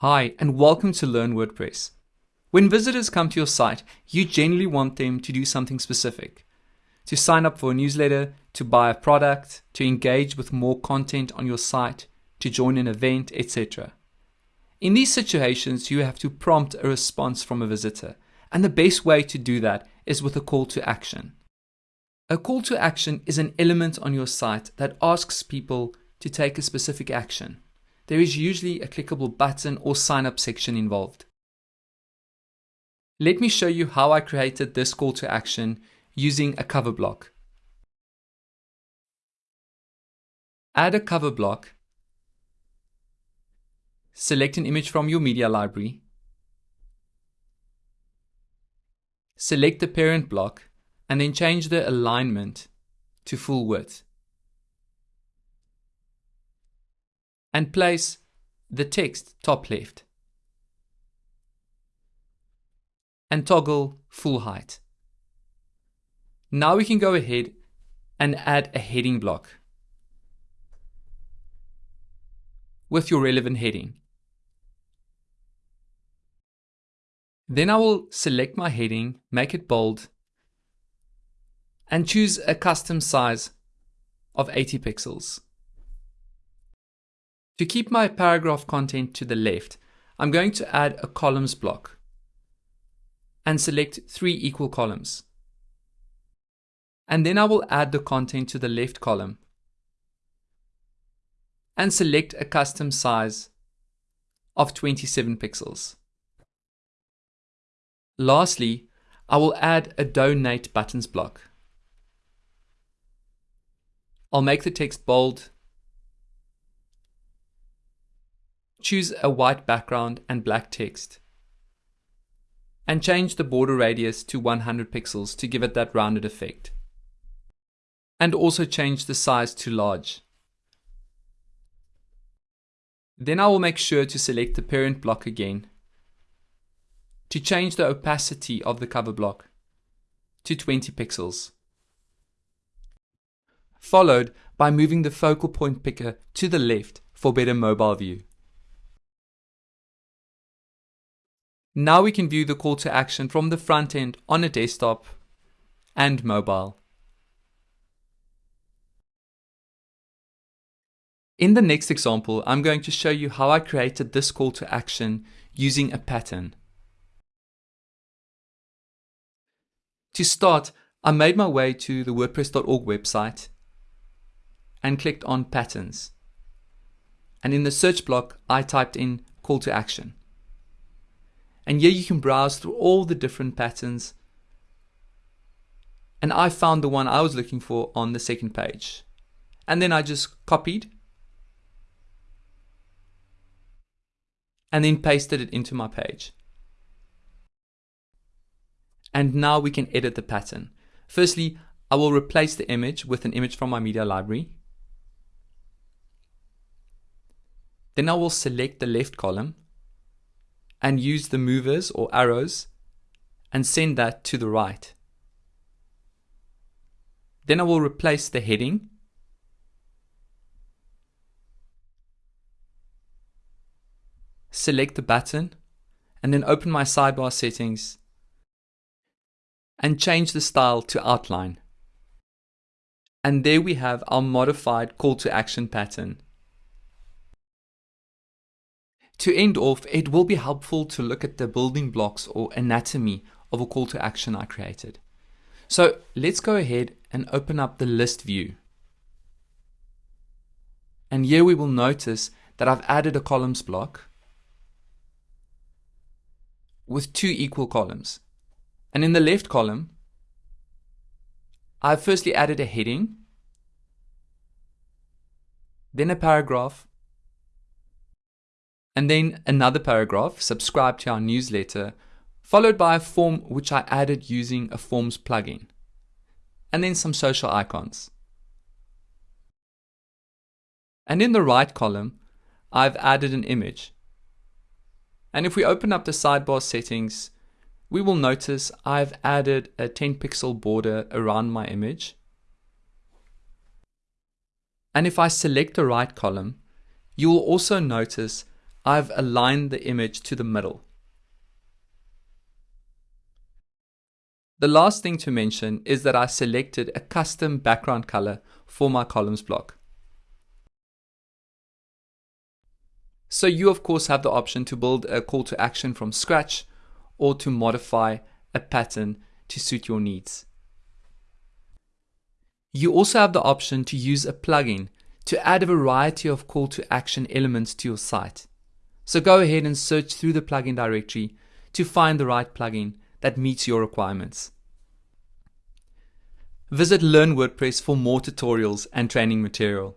Hi, and welcome to Learn WordPress. When visitors come to your site, you generally want them to do something specific. To sign up for a newsletter, to buy a product, to engage with more content on your site, to join an event, etc. In these situations, you have to prompt a response from a visitor, and the best way to do that is with a call to action. A call to action is an element on your site that asks people to take a specific action there is usually a clickable button or sign up section involved. Let me show you how I created this call to action using a cover block. Add a cover block. Select an image from your media library. Select the parent block and then change the alignment to full width. And place the text top left and toggle full height. Now we can go ahead and add a heading block with your relevant heading. Then I will select my heading, make it bold, and choose a custom size of 80 pixels. To keep my paragraph content to the left, I'm going to add a columns block and select three equal columns. And then I will add the content to the left column and select a custom size of 27 pixels. Lastly, I will add a donate buttons block. I'll make the text bold Choose a white background and black text. And change the border radius to 100 pixels to give it that rounded effect. And also change the size to large. Then I will make sure to select the parent block again to change the opacity of the cover block to 20 pixels. Followed by moving the focal point picker to the left for better mobile view. Now we can view the call to action from the front end on a desktop and mobile. In the next example, I'm going to show you how I created this call to action using a pattern. To start, I made my way to the WordPress.org website and clicked on Patterns. And in the search block, I typed in call to action. And here you can browse through all the different patterns. And I found the one I was looking for on the second page. And then I just copied and then pasted it into my page. And now we can edit the pattern. Firstly, I will replace the image with an image from my media library. Then I will select the left column and use the movers or arrows and send that to the right. Then I will replace the heading select the button and then open my sidebar settings and change the style to outline. And there we have our modified call to action pattern. To end off, it will be helpful to look at the building blocks or anatomy of a call to action I created. So let's go ahead and open up the list view. And here we will notice that I've added a columns block with two equal columns. And in the left column, I've firstly added a heading, then a paragraph, and then another paragraph, subscribe to our newsletter, followed by a form which I added using a Forms plugin, and then some social icons. And in the right column, I've added an image. And if we open up the sidebar settings, we will notice I've added a 10 pixel border around my image. And if I select the right column, you will also notice I've aligned the image to the middle. The last thing to mention is that I selected a custom background color for my columns block. So you of course have the option to build a call to action from scratch or to modify a pattern to suit your needs. You also have the option to use a plugin to add a variety of call to action elements to your site. So go ahead and search through the plugin directory to find the right plugin that meets your requirements. Visit Learn WordPress for more tutorials and training material.